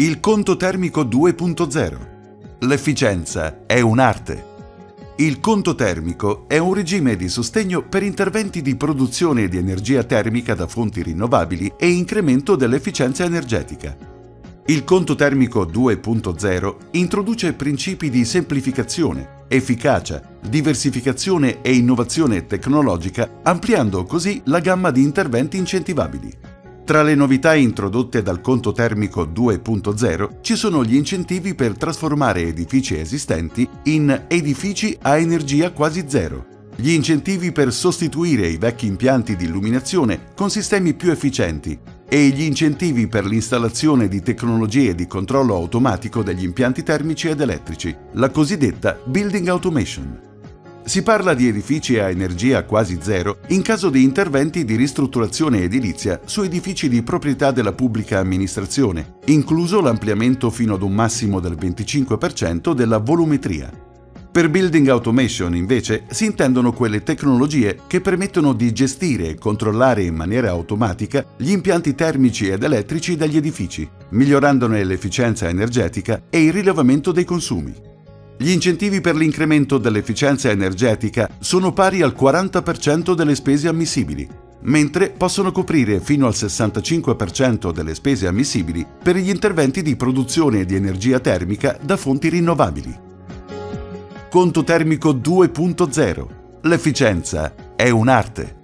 Il conto termico 2.0. L'efficienza è un'arte. Il conto termico è un regime di sostegno per interventi di produzione di energia termica da fonti rinnovabili e incremento dell'efficienza energetica. Il conto termico 2.0 introduce principi di semplificazione, efficacia, diversificazione e innovazione tecnologica, ampliando così la gamma di interventi incentivabili. Tra le novità introdotte dal conto termico 2.0 ci sono gli incentivi per trasformare edifici esistenti in edifici a energia quasi zero, gli incentivi per sostituire i vecchi impianti di illuminazione con sistemi più efficienti e gli incentivi per l'installazione di tecnologie di controllo automatico degli impianti termici ed elettrici, la cosiddetta Building Automation. Si parla di edifici a energia quasi zero in caso di interventi di ristrutturazione edilizia su edifici di proprietà della pubblica amministrazione, incluso l'ampliamento fino ad un massimo del 25% della volumetria. Per Building Automation, invece, si intendono quelle tecnologie che permettono di gestire e controllare in maniera automatica gli impianti termici ed elettrici degli edifici, migliorandone l'efficienza energetica e il rilevamento dei consumi. Gli incentivi per l'incremento dell'efficienza energetica sono pari al 40% delle spese ammissibili, mentre possono coprire fino al 65% delle spese ammissibili per gli interventi di produzione di energia termica da fonti rinnovabili. Conto termico 2.0. L'efficienza è un'arte.